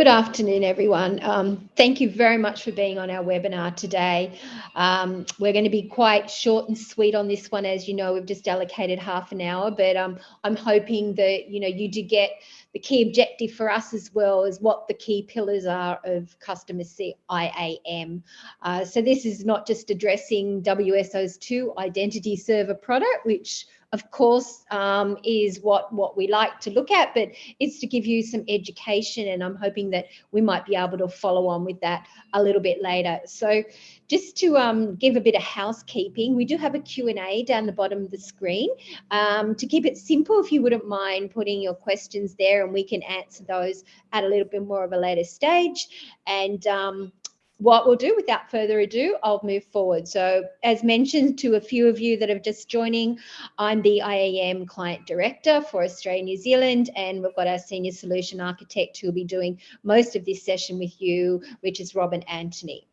Good afternoon, everyone. Um, thank you very much for being on our webinar today. Um, we're going to be quite short and sweet on this one. As you know, we've just allocated half an hour, but um, I'm hoping that, you know, you do get the key objective for us as well as what the key pillars are of customer CIAM. Uh, so this is not just addressing WSO2's identity server product, which of course, um, is what, what we like to look at, but it's to give you some education and I'm hoping that we might be able to follow on with that a little bit later. So just to um, give a bit of housekeeping, we do have a Q&A down the bottom of the screen. Um, to keep it simple, if you wouldn't mind putting your questions there and we can answer those at a little bit more of a later stage. And um, what we'll do without further ado, I'll move forward. So as mentioned to a few of you that are just joining, I'm the IAM Client Director for Australia, New Zealand, and we've got our Senior Solution Architect who will be doing most of this session with you, which is Robin Anthony.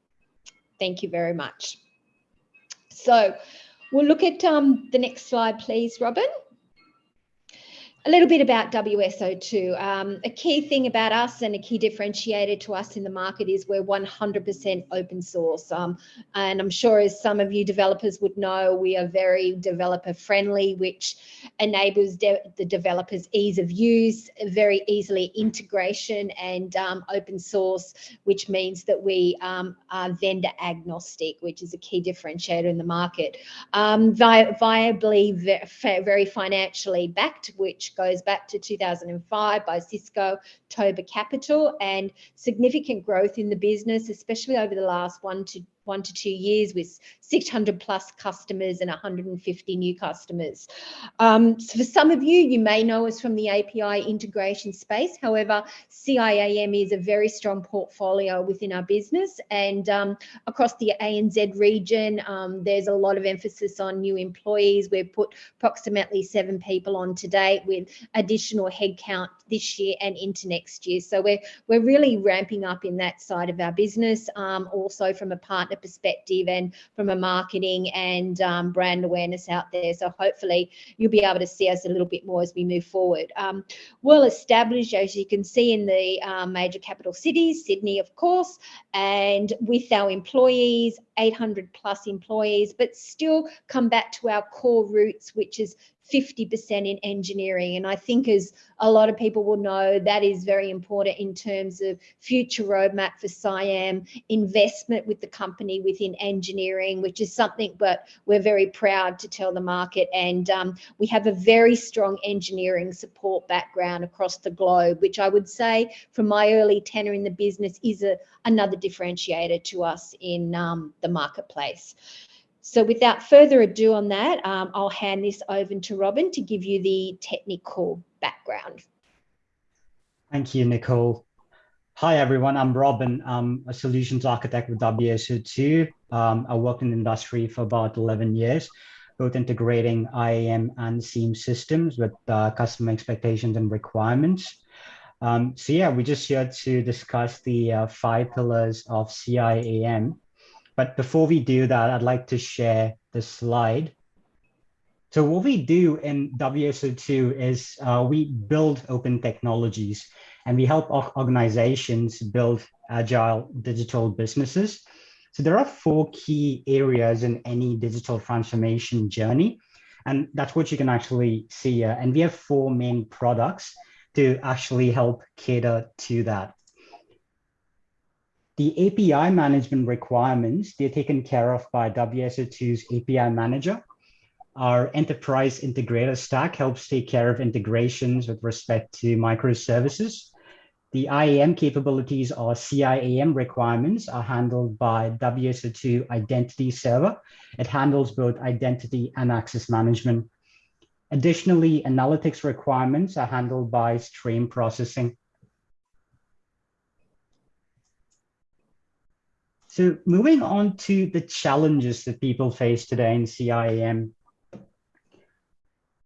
Thank you very much. So we'll look at um, the next slide, please, Robin a little bit about WSO2. Um, a key thing about us and a key differentiator to us in the market is we're 100% open source. Um, and I'm sure as some of you developers would know, we are very developer friendly, which enables de the developers ease of use, very easily integration and um, open source, which means that we um, are vendor agnostic, which is a key differentiator in the market. Um, vi viably, very financially backed, which goes back to 2005 by Cisco Toba Capital and significant growth in the business, especially over the last one to one to two years with 600 plus customers and 150 new customers. Um, so for some of you, you may know us from the API integration space. However, CIAM is a very strong portfolio within our business and um, across the ANZ region, um, there's a lot of emphasis on new employees. We've put approximately seven people on to date with additional headcount this year and into next year. So we're, we're really ramping up in that side of our business, um, also from a partner perspective and from a marketing and um, brand awareness out there. So hopefully you'll be able to see us a little bit more as we move forward. Um, well established, as you can see in the um, major capital cities, Sydney, of course, and with our employees, 800 plus employees, but still come back to our core roots, which is 50% in engineering. And I think as a lot of people will know, that is very important in terms of future roadmap for CIAM, investment with the company within engineering, which is something but we're very proud to tell the market. And um, we have a very strong engineering support background across the globe, which I would say from my early tenure in the business is a, another differentiator to us in um, the marketplace. So without further ado on that, um, I'll hand this over to Robin to give you the technical background. Thank you, Nicole. Hi, everyone. I'm Robin. I'm a solutions architect with WSO2. Um, I worked in the industry for about 11 years, both integrating IAM and SIEM systems with uh, customer expectations and requirements. Um, so yeah, we're just here to discuss the uh, five pillars of CIAM but before we do that, I'd like to share the slide. So what we do in WSO2 is uh, we build open technologies and we help organizations build agile digital businesses. So there are four key areas in any digital transformation journey. And that's what you can actually see. And we have four main products to actually help cater to that. The API management requirements, they're taken care of by WSO2's API manager. Our enterprise integrator stack helps take care of integrations with respect to microservices. The IAM capabilities or CIAM requirements are handled by WSO2 Identity Server. It handles both identity and access management. Additionally, analytics requirements are handled by stream processing. So moving on to the challenges that people face today in CIAM,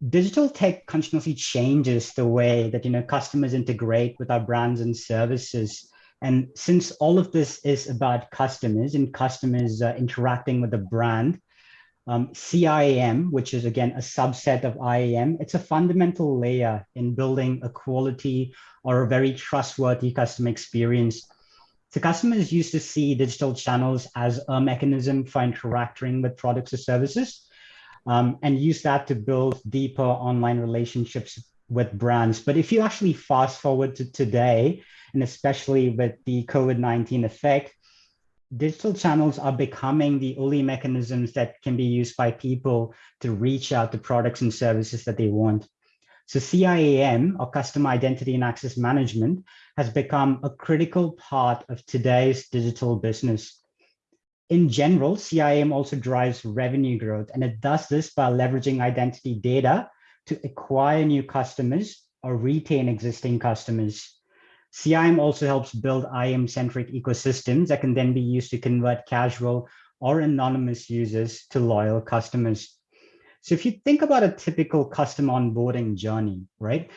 digital tech continuously changes the way that you know customers integrate with our brands and services. And since all of this is about customers and customers uh, interacting with the brand, Um, CIAM, which is again a subset of IAM, it's a fundamental layer in building a quality or a very trustworthy customer experience. So customers used to see digital channels as a mechanism for interacting with products or services um, and use that to build deeper online relationships with brands. But if you actually fast forward to today, and especially with the COVID-19 effect, digital channels are becoming the only mechanisms that can be used by people to reach out to products and services that they want. So CIAM, or Customer Identity and Access Management, has become a critical part of today's digital business. In general, CIAM also drives revenue growth, and it does this by leveraging identity data to acquire new customers or retain existing customers. CIAM also helps build IAM-centric ecosystems that can then be used to convert casual or anonymous users to loyal customers. So if you think about a typical customer onboarding journey, right?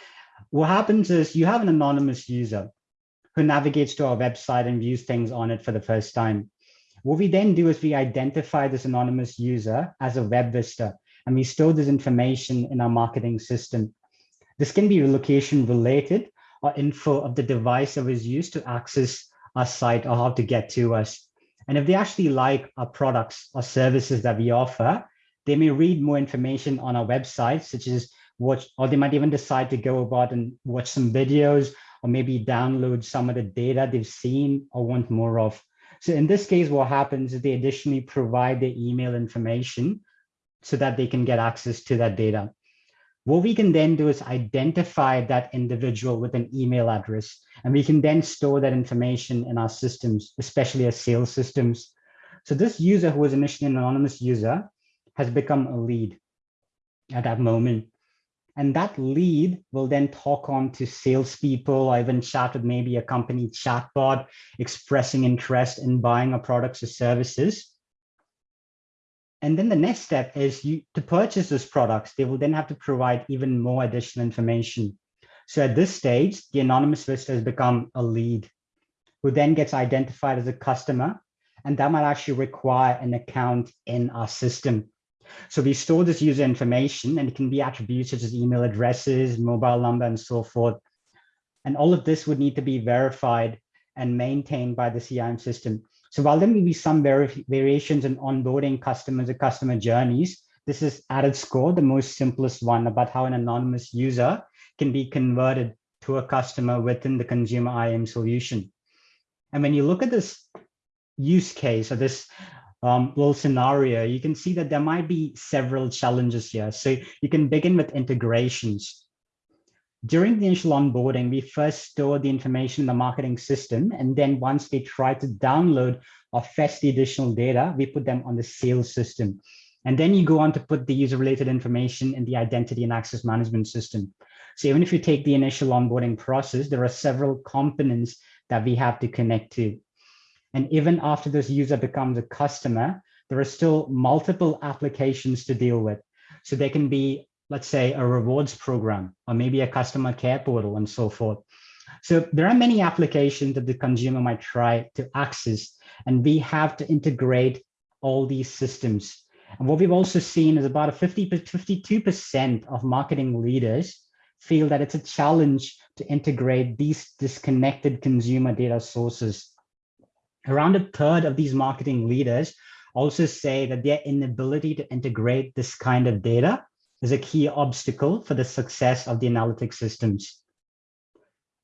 What happens is you have an anonymous user who navigates to our website and views things on it for the first time. What we then do is we identify this anonymous user as a web visitor, and we store this information in our marketing system. This can be location related, or info of the device that was used to access our site or how to get to us. And if they actually like our products or services that we offer, they may read more information on our website, such as watch, or they might even decide to go about and watch some videos or maybe download some of the data they've seen or want more of. So in this case, what happens is they additionally provide their email information so that they can get access to that data. What we can then do is identify that individual with an email address, and we can then store that information in our systems, especially our sales systems. So this user who was initially an anonymous user has become a lead at that moment. And that lead will then talk on to salespeople or even chat with maybe a company chatbot expressing interest in buying our products or services. And then the next step is you to purchase those products, they will then have to provide even more additional information. So at this stage, the anonymous visitor has become a lead who then gets identified as a customer. And that might actually require an account in our system. So we store this user information and it can be attributes such as email addresses, mobile number, and so forth. And all of this would need to be verified and maintained by the CIAM system. So while there may be some variations in onboarding customers or customer journeys, this is added score, the most simplest one about how an anonymous user can be converted to a customer within the consumer IAM solution. And when you look at this use case or this um, little scenario, you can see that there might be several challenges here. So you can begin with integrations. During the initial onboarding, we first store the information in the marketing system. And then once they try to download or fetch the additional data, we put them on the sales system. And then you go on to put the user related information in the identity and access management system. So even if you take the initial onboarding process, there are several components that we have to connect to. And even after this user becomes a customer, there are still multiple applications to deal with. So there can be let's say a rewards program or maybe a customer care portal and so forth. So there are many applications that the consumer might try to access and we have to integrate all these systems. And what we've also seen is about a 50 52% of marketing leaders feel that it's a challenge to integrate these disconnected consumer data sources. Around a third of these marketing leaders also say that their inability to integrate this kind of data is a key obstacle for the success of the analytic systems.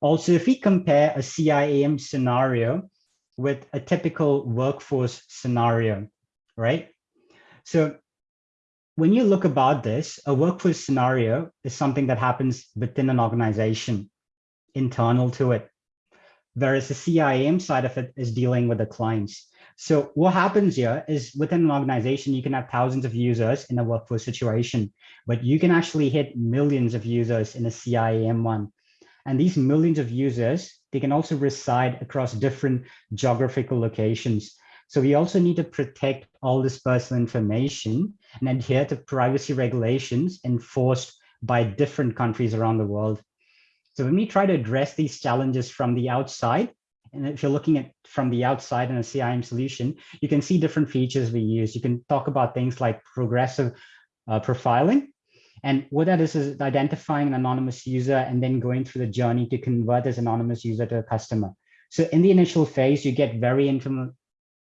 Also, if we compare a CIAM scenario with a typical workforce scenario, right? So when you look about this, a workforce scenario is something that happens within an organization, internal to it. Whereas the CIAM side of it is dealing with the clients. So what happens here is within an organization, you can have thousands of users in a workforce situation, but you can actually hit millions of users in a CIAM one. And these millions of users, they can also reside across different geographical locations. So we also need to protect all this personal information and adhere to privacy regulations enforced by different countries around the world. So when we try to address these challenges from the outside, and if you're looking at from the outside in a CIAM solution, you can see different features we use. You can talk about things like progressive uh, profiling. And what that is, is identifying an anonymous user and then going through the journey to convert this anonymous user to a customer. So in the initial phase, you get very,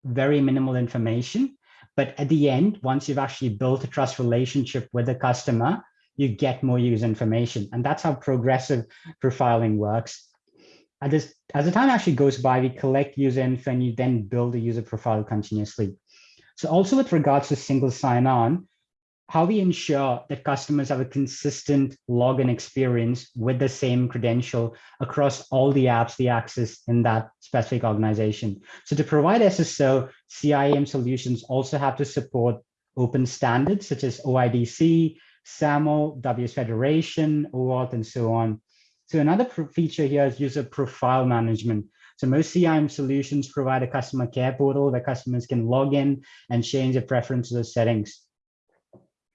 very minimal information. But at the end, once you've actually built a trust relationship with the customer, you get more user information. And that's how progressive profiling works as, as the time actually goes by, we collect user info and you then build a user profile continuously. So also with regards to single sign-on, how we ensure that customers have a consistent login experience with the same credential across all the apps they access in that specific organization. So to provide SSO, CIAM solutions also have to support open standards such as OIDC, SAML, WS Federation, OAuth, and so on. So another feature here is user profile management. So most CIAM solutions provide a customer care portal where customers can log in and change their preferences or settings.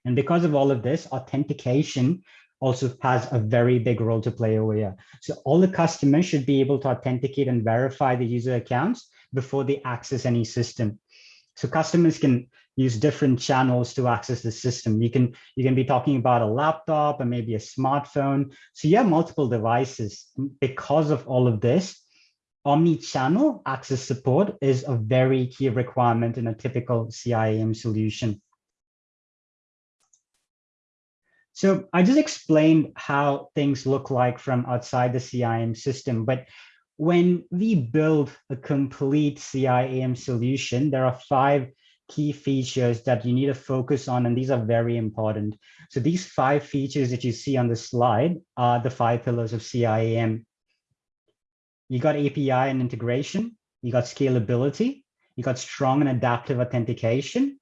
And because of all of this, authentication also has a very big role to play over here. So all the customers should be able to authenticate and verify the user accounts before they access any system. So customers can use different channels to access the system. You can, you can be talking about a laptop and maybe a smartphone. So you have multiple devices. Because of all of this, omni-channel access support is a very key requirement in a typical CIAM solution. So I just explained how things look like from outside the CIAM system, but when we build a complete CIAM solution, there are five key features that you need to focus on, and these are very important. So these five features that you see on the slide are the five pillars of CIAM. You got API and integration, you got scalability, you got strong and adaptive authentication,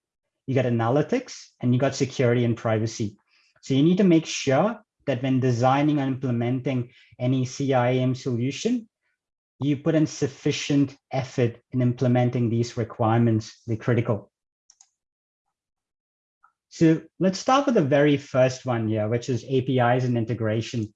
you got analytics, and you got security and privacy. So you need to make sure that when designing and implementing any CIAM solution, you put in sufficient effort in implementing these requirements, the critical. So let's start with the very first one here, which is APIs and integration.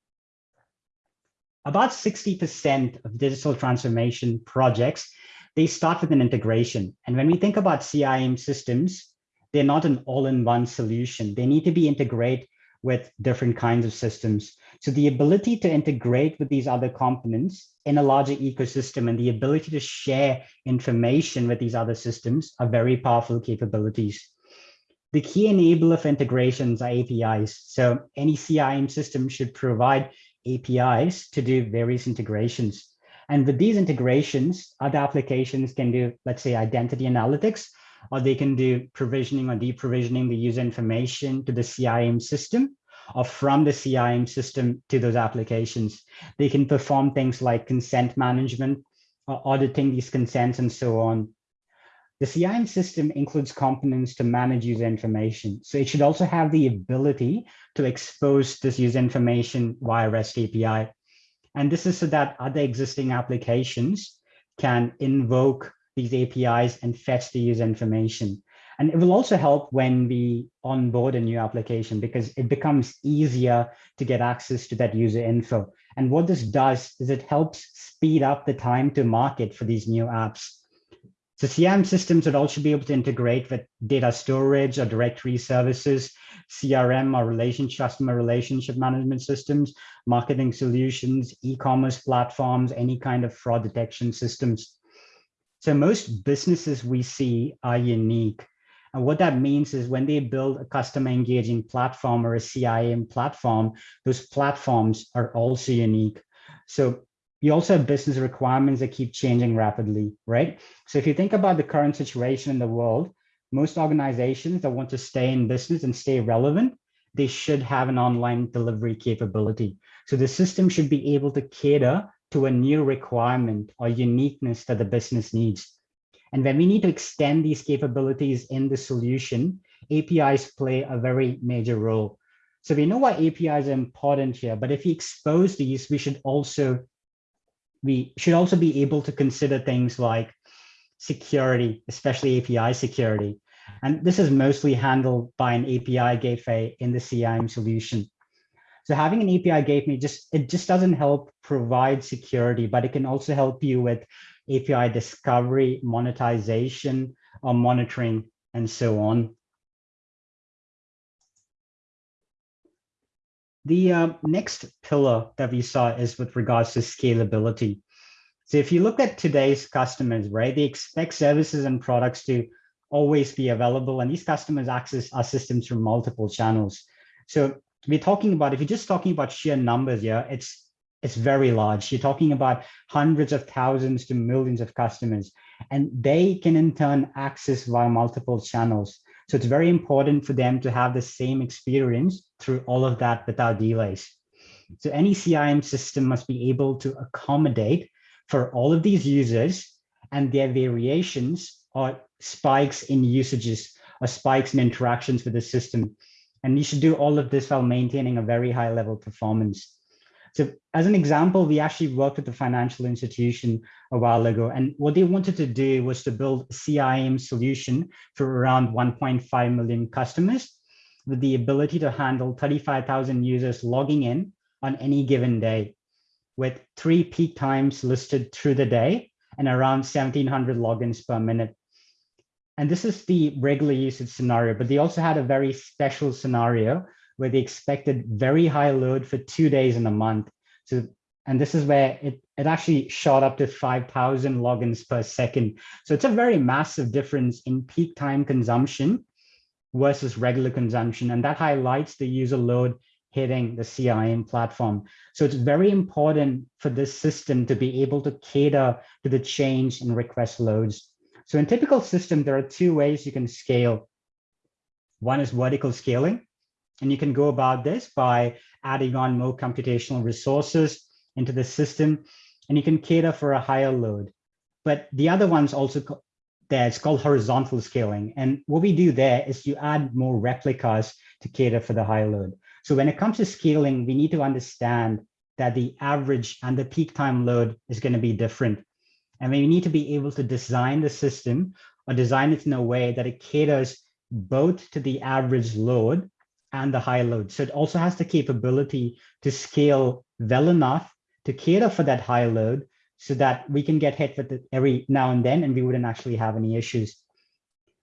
About 60% of digital transformation projects, they start with an integration. And when we think about CIAM systems, they're not an all-in-one solution. They need to be integrated with different kinds of systems. So the ability to integrate with these other components in a larger ecosystem and the ability to share information with these other systems are very powerful capabilities. The key enabler for integrations are APIs. So any CIAM system should provide APIs to do various integrations. And with these integrations, other applications can do, let's say, identity analytics, or they can do provisioning or deprovisioning the user information to the CIAM system or from the CIAM system to those applications. They can perform things like consent management, or auditing these consents and so on. The CIAM system includes components to manage user information. So it should also have the ability to expose this user information via REST API. And this is so that other existing applications can invoke these APIs and fetch the user information. And it will also help when we onboard a new application because it becomes easier to get access to that user info. And what this does is it helps speed up the time to market for these new apps. So CIAM systems would also be able to integrate with data storage or directory services, CRM or relationship, customer relationship management systems, marketing solutions, e-commerce platforms, any kind of fraud detection systems. So most businesses we see are unique. And what that means is when they build a customer engaging platform or a CIAM platform, those platforms are also unique. So you also have business requirements that keep changing rapidly, right? So if you think about the current situation in the world, most organizations that want to stay in business and stay relevant, they should have an online delivery capability. So the system should be able to cater to a new requirement or uniqueness that the business needs. And when we need to extend these capabilities in the solution, APIs play a very major role. So we know why APIs are important here, but if we expose these, we should also we should also be able to consider things like security, especially API security. And this is mostly handled by an API gateway in the CIAM solution. So having an API gateway just it just doesn't help provide security, but it can also help you with API discovery, monetization, or monitoring, and so on. The uh, next pillar that we saw is with regards to scalability. So if you look at today's customers, right, they expect services and products to always be available, and these customers access our systems through multiple channels. So we're talking about, if you're just talking about sheer numbers, yeah, it's it's very large. You're talking about hundreds of thousands to millions of customers, and they can in turn access via multiple channels. So it's very important for them to have the same experience through all of that without delays. So any CIAM system must be able to accommodate for all of these users and their variations or spikes in usages or spikes in interactions with the system. And you should do all of this while maintaining a very high level performance. So as an example, we actually worked with a financial institution a while ago, and what they wanted to do was to build a CIAM solution for around 1.5 million customers with the ability to handle 35,000 users logging in on any given day with three peak times listed through the day and around 1700 logins per minute. And this is the regular usage scenario, but they also had a very special scenario where they expected very high load for two days in a month. So, and this is where it, it actually shot up to 5,000 logins per second. So it's a very massive difference in peak time consumption versus regular consumption. And that highlights the user load hitting the CIAM platform. So it's very important for this system to be able to cater to the change in request loads. So in typical system, there are two ways you can scale. One is vertical scaling, and you can go about this by adding on more computational resources into the system, and you can cater for a higher load. But the other one's also there, it's called horizontal scaling. And what we do there is you add more replicas to cater for the high load. So when it comes to scaling, we need to understand that the average and the peak time load is going to be different. And we need to be able to design the system or design it in a way that it caters both to the average load and the high load. So it also has the capability to scale well enough to cater for that high load so that we can get hit with it every now and then and we wouldn't actually have any issues.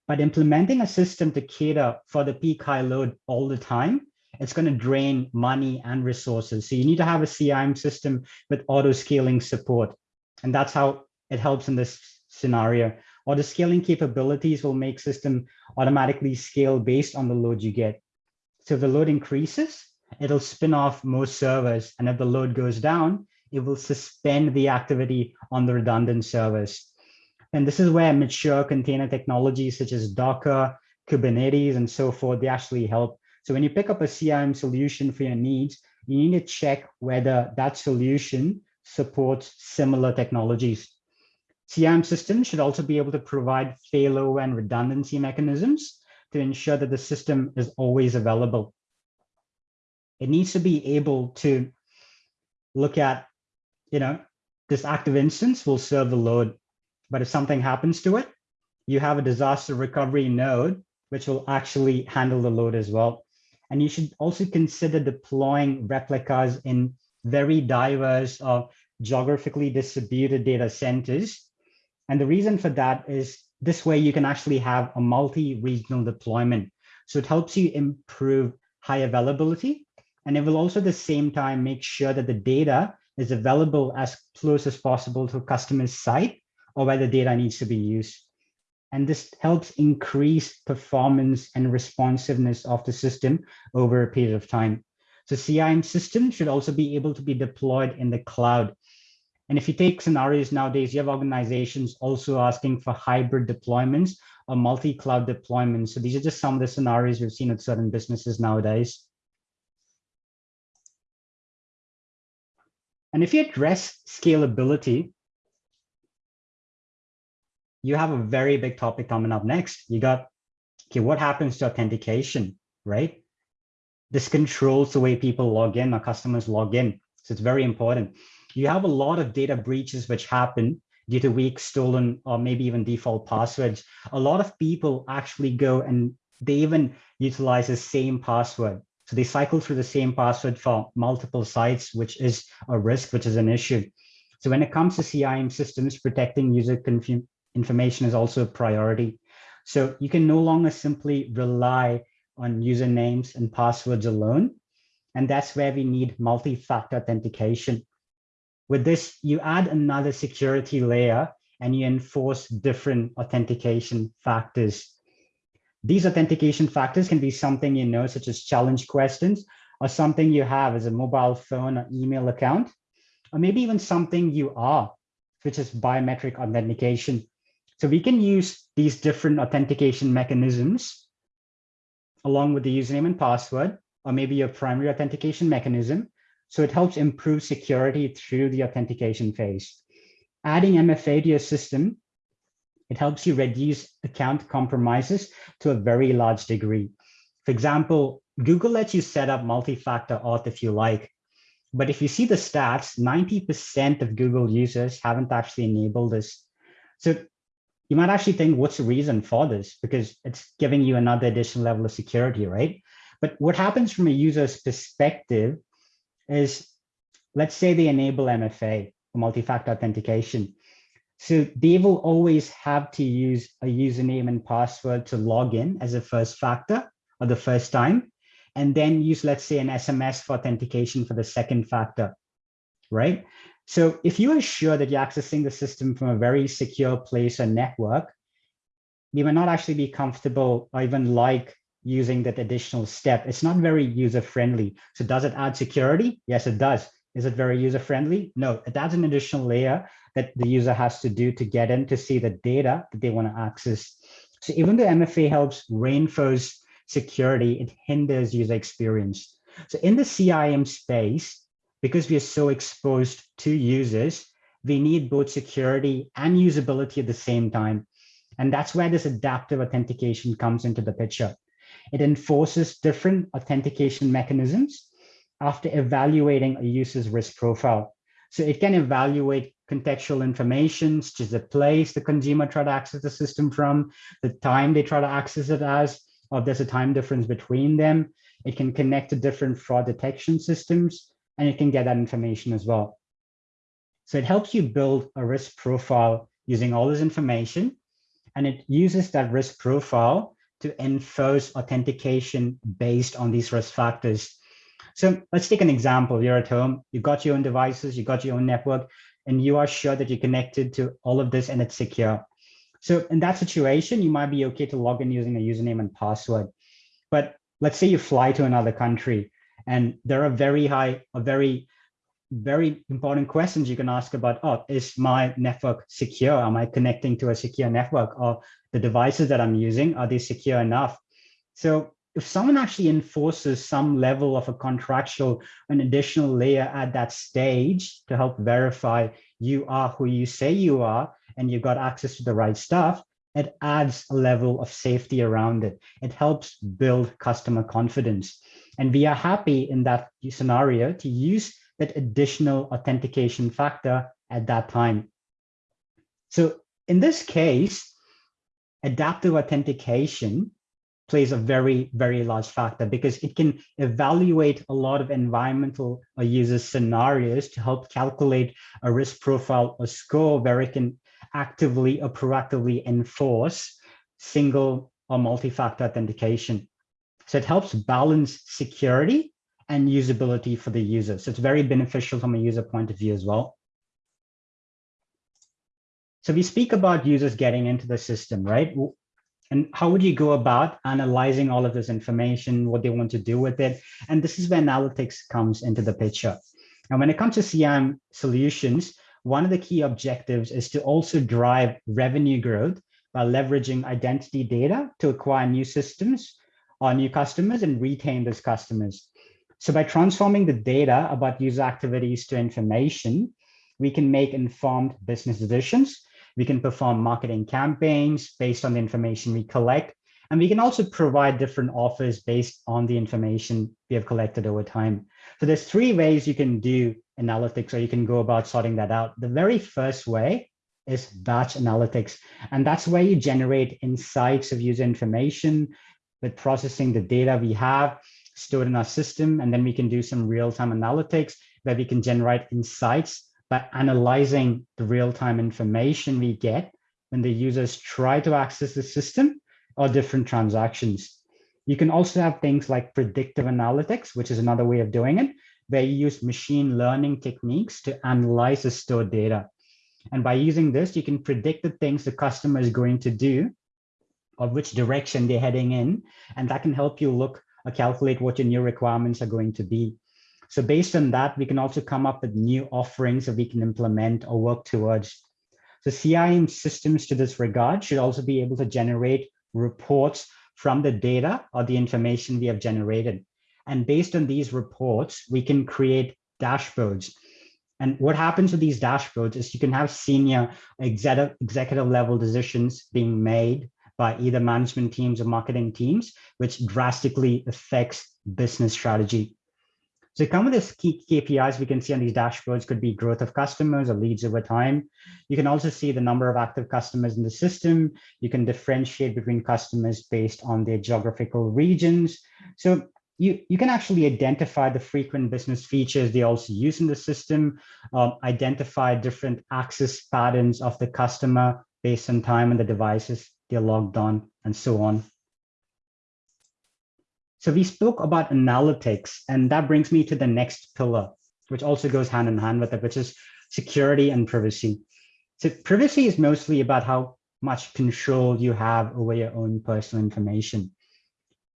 But implementing a system to cater for the peak high load all the time it's going to drain money and resources. So you need to have a CIAM system with auto scaling support. And that's how it helps in this scenario. Auto scaling capabilities will make system automatically scale based on the load you get. So if the load increases, it'll spin off most servers. And if the load goes down, it will suspend the activity on the redundant servers. And this is where mature container technologies such as Docker, Kubernetes, and so forth, they actually help so when you pick up a CIAM solution for your needs, you need to check whether that solution supports similar technologies. CIAM systems should also be able to provide failover and redundancy mechanisms to ensure that the system is always available. It needs to be able to look at, you know, this active instance will serve the load, but if something happens to it, you have a disaster recovery node, which will actually handle the load as well. And you should also consider deploying replicas in very diverse or geographically distributed data centers. And the reason for that is this way you can actually have a multi-regional deployment. So it helps you improve high availability. And it will also at the same time make sure that the data is available as close as possible to a customer's site or where the data needs to be used. And this helps increase performance and responsiveness of the system over a period of time. So CIAM system should also be able to be deployed in the cloud. And if you take scenarios nowadays, you have organizations also asking for hybrid deployments or multi-cloud deployments. So these are just some of the scenarios we've seen at certain businesses nowadays. And if you address scalability, you have a very big topic coming up next. You got, okay, what happens to authentication, right? This controls the way people log in or customers log in. So it's very important. You have a lot of data breaches which happen due to weak, stolen, or maybe even default passwords. A lot of people actually go and they even utilize the same password. So they cycle through the same password for multiple sites, which is a risk, which is an issue. So when it comes to CIAM systems, protecting user information is also a priority. So you can no longer simply rely on usernames and passwords alone. And that's where we need multi-factor authentication. With this, you add another security layer and you enforce different authentication factors. These authentication factors can be something you know, such as challenge questions, or something you have as a mobile phone or email account, or maybe even something you are, which is biometric authentication. So we can use these different authentication mechanisms along with the username and password, or maybe your primary authentication mechanism. So it helps improve security through the authentication phase. Adding MFA to your system, it helps you reduce account compromises to a very large degree. For example, Google lets you set up multi-factor auth if you like. But if you see the stats, 90% of Google users haven't actually enabled this. So you might actually think, what's the reason for this? Because it's giving you another additional level of security, right? But what happens from a user's perspective is, let's say they enable MFA, multi-factor authentication. So they will always have to use a username and password to log in as a first factor or the first time, and then use, let's say, an SMS for authentication for the second factor, right? So if you are sure that you're accessing the system from a very secure place or network, you may not actually be comfortable or even like using that additional step. It's not very user-friendly. So does it add security? Yes, it does. Is it very user-friendly? No, it adds an additional layer that the user has to do to get in to see the data that they want to access. So even though MFA helps reinforce security, it hinders user experience. So in the CIAM space, because we are so exposed to users, we need both security and usability at the same time. And that's where this adaptive authentication comes into the picture. It enforces different authentication mechanisms after evaluating a user's risk profile. So it can evaluate contextual information, such as the place the consumer tried to access the system from, the time they try to access it as, or there's a time difference between them. It can connect to different fraud detection systems, and you can get that information as well. So it helps you build a risk profile using all this information, and it uses that risk profile to enforce authentication based on these risk factors. So let's take an example. You're at home, you got your own devices, you got your own network, and you are sure that you're connected to all of this and it's secure. So in that situation, you might be okay to log in using a username and password. But let's say you fly to another country and there are very high, a very, very important questions you can ask about, oh, is my network secure? Am I connecting to a secure network? Or the devices that I'm using, are they secure enough? So if someone actually enforces some level of a contractual, an additional layer at that stage to help verify you are who you say you are, and you've got access to the right stuff, it adds a level of safety around it. It helps build customer confidence. And we are happy in that scenario to use that additional authentication factor at that time. So in this case, adaptive authentication plays a very, very large factor because it can evaluate a lot of environmental or user scenarios to help calculate a risk profile or score where it can actively or proactively enforce single or multi-factor authentication. So it helps balance security and usability for the user. So it's very beneficial from a user point of view as well. So we speak about users getting into the system, right? And how would you go about analyzing all of this information, what they want to do with it? And this is where analytics comes into the picture. And when it comes to CIAM solutions, one of the key objectives is to also drive revenue growth by leveraging identity data to acquire new systems or new customers and retain those customers. So by transforming the data about user activities to information, we can make informed business decisions. We can perform marketing campaigns based on the information we collect. And we can also provide different offers based on the information we have collected over time. So there's three ways you can do analytics or you can go about sorting that out. The very first way is batch analytics. And that's where you generate insights of user information with processing the data we have stored in our system. And then we can do some real-time analytics where we can generate insights by analyzing the real-time information we get when the users try to access the system or different transactions. You can also have things like predictive analytics, which is another way of doing it, where you use machine learning techniques to analyze the stored data. And by using this, you can predict the things the customer is going to do or which direction they're heading in. And that can help you look Uh, calculate what your new requirements are going to be. So based on that, we can also come up with new offerings that we can implement or work towards. So CIAM systems to this regard should also be able to generate reports from the data or the information we have generated. And based on these reports, we can create dashboards. And what happens with these dashboards is you can have senior executive, executive level decisions being made by either management teams or marketing teams, which drastically affects business strategy. So come with the key KPIs we can see on these dashboards could be growth of customers or leads over time. You can also see the number of active customers in the system. You can differentiate between customers based on their geographical regions. So you, you can actually identify the frequent business features they also use in the system, um, identify different access patterns of the customer based on time and the devices they're logged on, and so on. So we spoke about analytics, and that brings me to the next pillar, which also goes hand in hand with it, which is security and privacy. So privacy is mostly about how much control you have over your own personal information.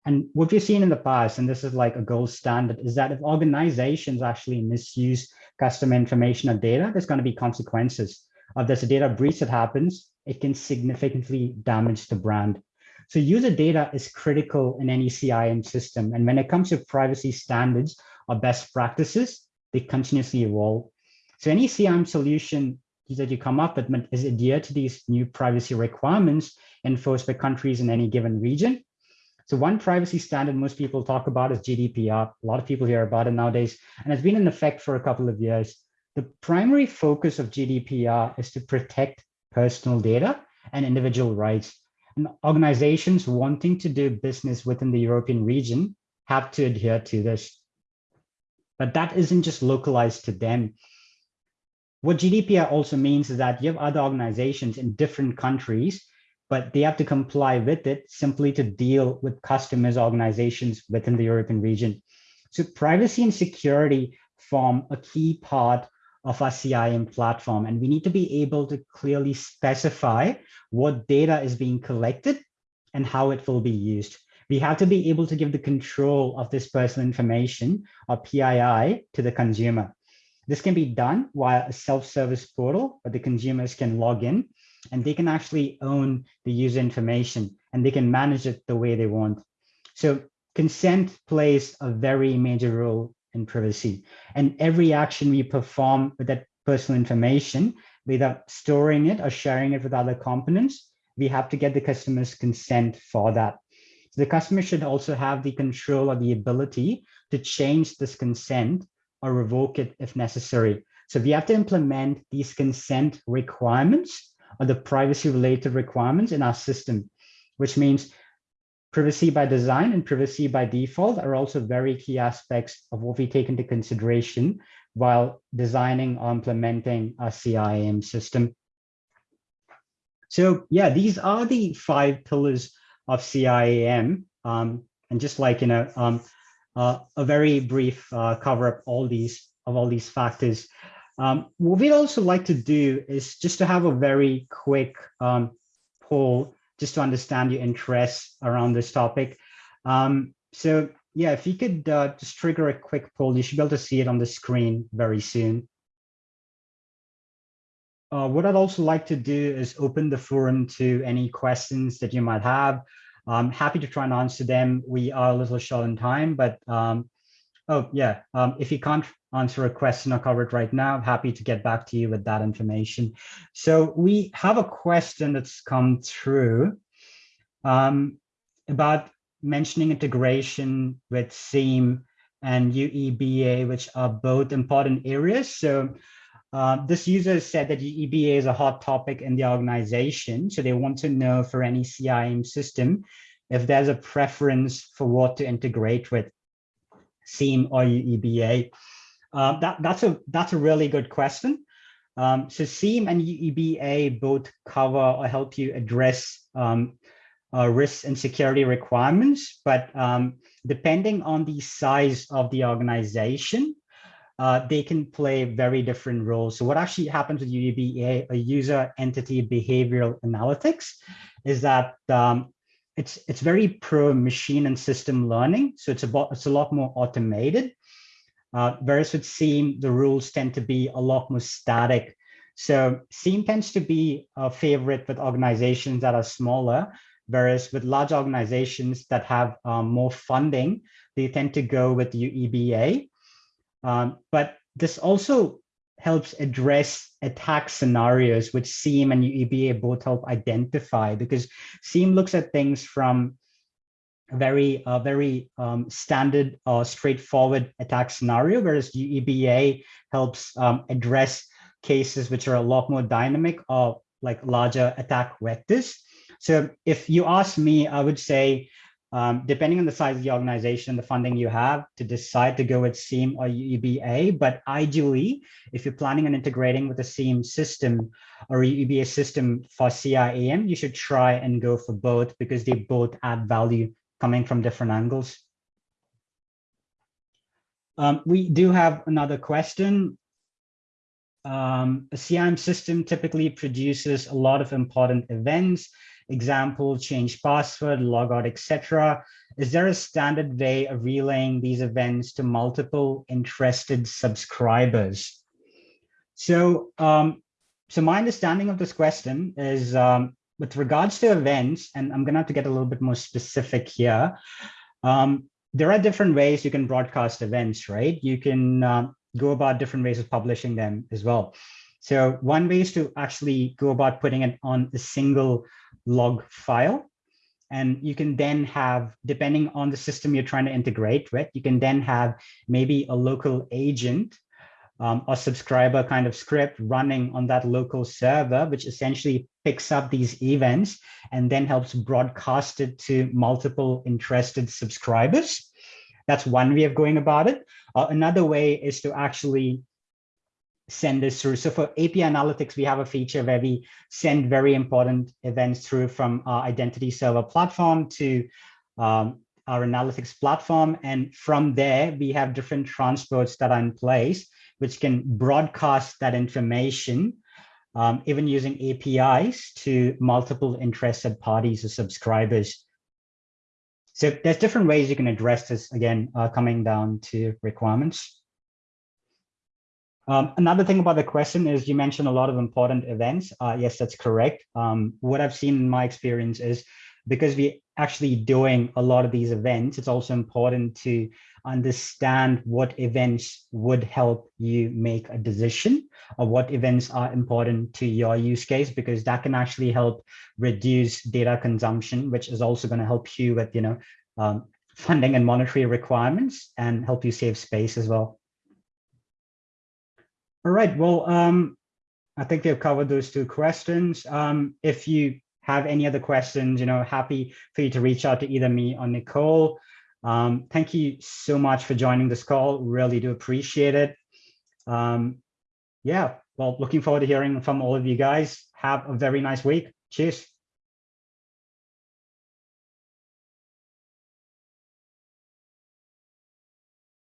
And what we've seen in the past, and this is like a gold standard, is that if organizations actually misuse customer information or data, there's going to be consequences. If there's a data breach that happens, it can significantly damage the brand. So user data is critical in any CIAM system. And when it comes to privacy standards or best practices, they continuously evolve. So any CIAM solution that you come up with is adhere to these new privacy requirements enforced by countries in any given region. So one privacy standard most people talk about is GDPR. A lot of people hear about it nowadays, and it's been in effect for a couple of years. The primary focus of GDPR is to protect personal data and individual rights and organizations wanting to do business within the European region have to adhere to this. But that isn't just localized to them. What GDPR also means is that you have other organizations in different countries, but they have to comply with it simply to deal with customers, organizations within the European region. So privacy and security form a key part of our CIAM platform. And we need to be able to clearly specify what data is being collected and how it will be used. We have to be able to give the control of this personal information or PII to the consumer. This can be done via a self-service portal where the consumers can log in and they can actually own the user information and they can manage it the way they want. So consent plays a very major role in privacy. And every action we perform with that personal information, whether storing it or sharing it with other components, we have to get the customer's consent for that. So the customer should also have the control or the ability to change this consent or revoke it if necessary. So we have to implement these consent requirements or the privacy related requirements in our system, which means Privacy by design and privacy by default are also very key aspects of what we take into consideration while designing or implementing a CIAM system. So yeah, these are the five pillars of CIAM. Um, and just like, in know, um, uh, a very brief uh, cover up all these of all these factors. Um, what we'd also like to do is just to have a very quick um, poll just to understand your interests around this topic. Um, so yeah, if you could uh, just trigger a quick poll, you should be able to see it on the screen very soon. Uh, what I'd also like to do is open the forum to any questions that you might have. I'm happy to try and answer them. We are a little short on time, but um, oh yeah, um, if you can't answer a question or cover it right now, I'm happy to get back to you with that information. So we have a question that's come through um, about mentioning integration with SIEM and UEBA, which are both important areas. So uh, this user said that UEBA is a hot topic in the organization. So they want to know for any CIAM system, if there's a preference for what to integrate with SIEM or UEBA. Uh, that, that's, a, that's a really good question. Um, so SIEM and UEBA both cover or help you address um, uh, risks and security requirements, but um, depending on the size of the organization, uh, they can play very different roles. So what actually happens with UEBA, a user entity behavioral analytics, is that um, it's it's very pro machine and system learning. So it's about it's a lot more automated. Uh, whereas with SIEM, the rules tend to be a lot more static. So SIEM tends to be a favorite with organizations that are smaller, whereas with large organizations that have um, more funding, they tend to go with UEBA. Um, but this also helps address attack scenarios, which SIEM and UEBA both help identify, because SIEM looks at things from a very, uh, very um, standard or uh, straightforward attack scenario, whereas UEBA helps um, address cases which are a lot more dynamic or like larger attack vectors. So if you ask me, I would say um, depending on the size of the organization, the funding you have to decide to go with SIEM or UEBA. But ideally, if you're planning on integrating with a SIEM system or UEBA system for CIAM, you should try and go for both because they both add value coming from different angles. Um, we do have another question. Um, a CIAM system typically produces a lot of important events example, change password, logout, etc. Is there a standard way of relaying these events to multiple interested subscribers? So, um, so my understanding of this question is um, with regards to events, and I'm gonna have to get a little bit more specific here. Um, there are different ways you can broadcast events, right? You can uh, go about different ways of publishing them as well. So one way is to actually go about putting it on a single log file. And you can then have, depending on the system you're trying to integrate with, you can then have maybe a local agent um, or subscriber kind of script running on that local server, which essentially picks up these events and then helps broadcast it to multiple interested subscribers. That's one way of going about it. Uh, another way is to actually send this through. So for API analytics, we have a feature where we send very important events through from our identity server platform to um, our analytics platform. And from there, we have different transports that are in place, which can broadcast that information, um, even using APIs to multiple interested parties or subscribers. So there's different ways you can address this, again, uh, coming down to requirements. Um, another thing about the question is you mentioned a lot of important events. Uh, yes, that's correct. Um, what I've seen in my experience is because we're actually doing a lot of these events, it's also important to understand what events would help you make a decision or what events are important to your use case, because that can actually help reduce data consumption, which is also going to help you with, you know, um, funding and monetary requirements and help you save space as well. All right, well, um, I think they've covered those two questions. Um, if you have any other questions, you know, happy for you to reach out to either me or Nicole. Um, thank you so much for joining this call. Really do appreciate it. Um, yeah, well, looking forward to hearing from all of you guys. Have a very nice week. Cheers.